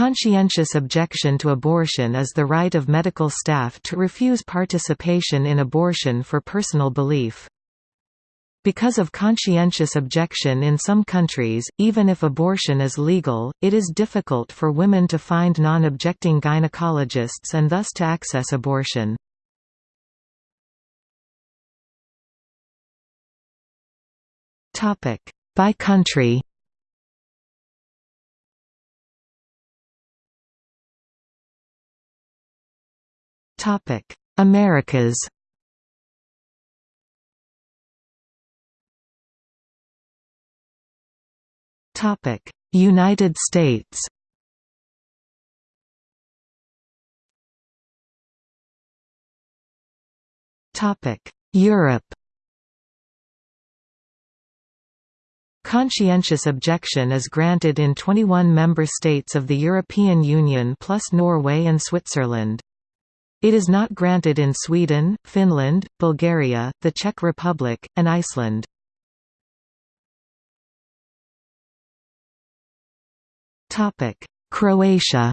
Conscientious objection to abortion is the right of medical staff to refuse participation in abortion for personal belief. Because of conscientious objection in some countries, even if abortion is legal, it is difficult for women to find non-objecting gynecologists and thus to access abortion. By country Topic: Americas. Topic: United States. Topic: Europe. Conscientious objection is granted in 21 member states of the European Union plus Norway and Switzerland. It is not granted in Sweden, Finland, Bulgaria, the Czech Republic, and Iceland. Croatia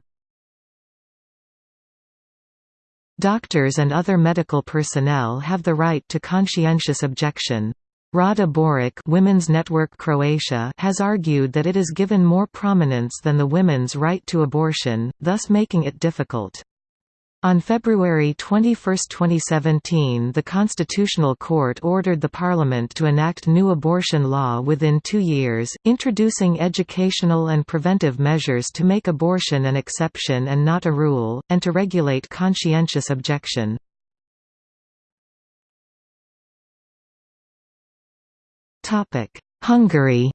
Doctors and other medical personnel have the right to conscientious objection. Rada Boric Women's Network Croatia has argued that it is given more prominence than the women's right to abortion, thus making it difficult. On February 21, 2017 the Constitutional Court ordered the Parliament to enact new abortion law within two years, introducing educational and preventive measures to make abortion an exception and not a rule, and to regulate conscientious objection. Hungary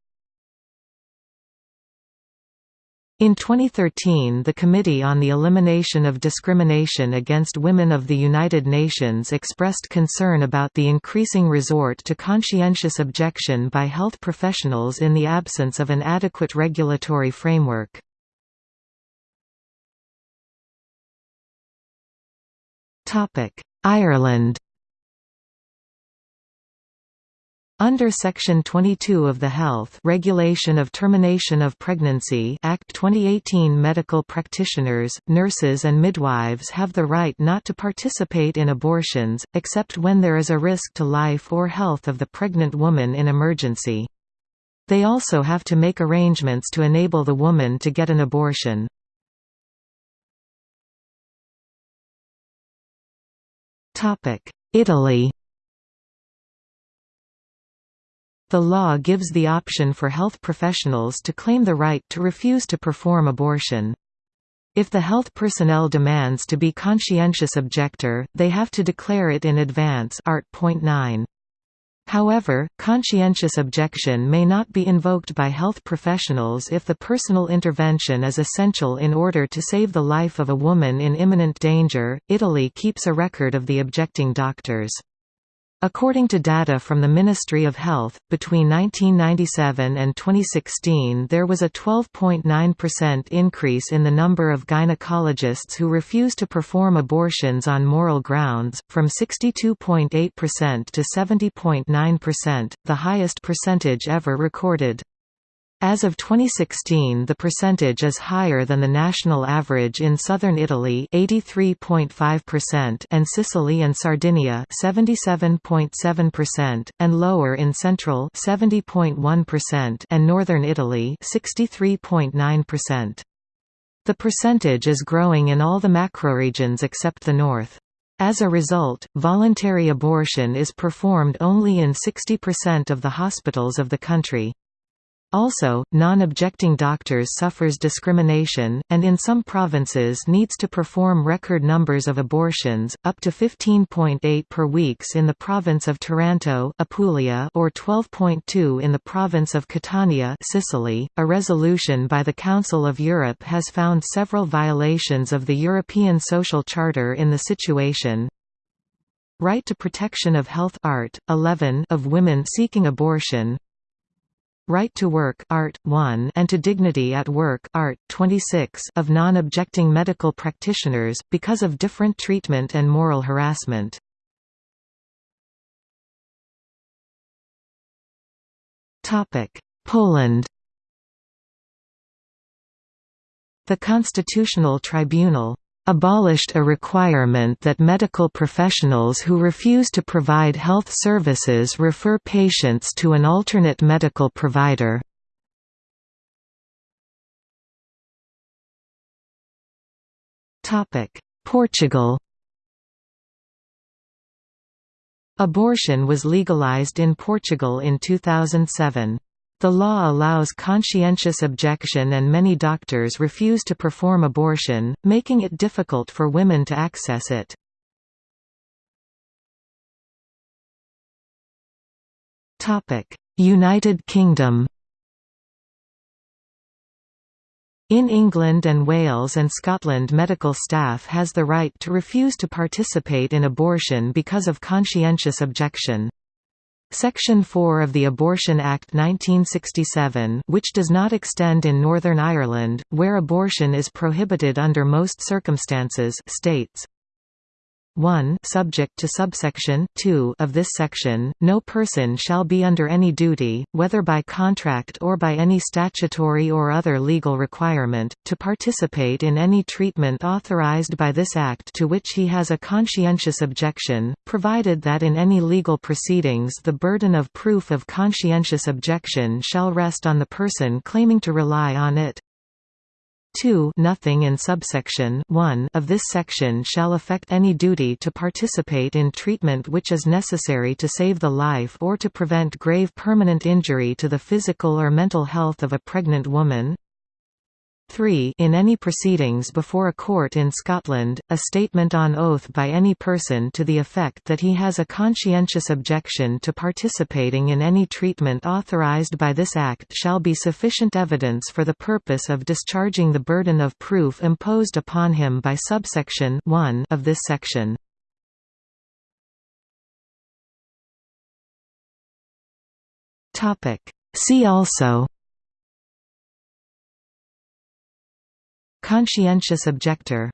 In 2013 the Committee on the Elimination of Discrimination Against Women of the United Nations expressed concern about the increasing resort to conscientious objection by health professionals in the absence of an adequate regulatory framework. Ireland Under Section 22 of the Health Regulation of Termination of Pregnancy Act 2018 medical practitioners, nurses and midwives have the right not to participate in abortions, except when there is a risk to life or health of the pregnant woman in emergency. They also have to make arrangements to enable the woman to get an abortion. Italy The law gives the option for health professionals to claim the right to refuse to perform abortion. If the health personnel demands to be conscientious objector, they have to declare it in advance art. 9. However, conscientious objection may not be invoked by health professionals if the personal intervention is essential in order to save the life of a woman in imminent danger. Italy keeps a record of the objecting doctors. According to data from the Ministry of Health, between 1997 and 2016 there was a 12.9% increase in the number of gynecologists who refused to perform abortions on moral grounds, from 62.8% to 70.9%, the highest percentage ever recorded. As of 2016 the percentage is higher than the national average in southern Italy 83.5% and Sicily and Sardinia 77.7% and lower in central 70.1% and northern Italy 63.9%. The percentage is growing in all the macroregions except the north. As a result, voluntary abortion is performed only in 60% of the hospitals of the country. Also, non-objecting doctors suffers discrimination, and in some provinces needs to perform record numbers of abortions, up to 15.8 per weeks in the province of Taranto Apulia or 12.2 in the province of Catania Sicily. .A resolution by the Council of Europe has found several violations of the European Social Charter in the situation, Right to protection of health art, 11 of women seeking abortion Right to Work Art. 1 and to Dignity at Work Art. 26 of non-objecting medical practitioners, because of different treatment and moral harassment. Topic: Poland The Constitutional Tribunal abolished a requirement that medical professionals who refuse to provide health services refer patients to an alternate medical provider. Portugal Abortion was legalized in Portugal in 2007. The law allows conscientious objection and many doctors refuse to perform abortion, making it difficult for women to access it. United Kingdom In England and Wales and Scotland medical staff has the right to refuse to participate in abortion because of conscientious objection. Section 4 of the Abortion Act 1967 which does not extend in Northern Ireland, where abortion is prohibited under most circumstances states, 1 subject to subsection 2 of this section, no person shall be under any duty, whether by contract or by any statutory or other legal requirement, to participate in any treatment authorized by this Act to which he has a conscientious objection, provided that in any legal proceedings the burden of proof of conscientious objection shall rest on the person claiming to rely on it. 2 nothing in subsection 1 of this section shall affect any duty to participate in treatment which is necessary to save the life or to prevent grave permanent injury to the physical or mental health of a pregnant woman. 3 In any proceedings before a court in Scotland, a statement on oath by any person to the effect that he has a conscientious objection to participating in any treatment authorised by this Act shall be sufficient evidence for the purpose of discharging the burden of proof imposed upon him by subsection 1 of this section. See also Conscientious objector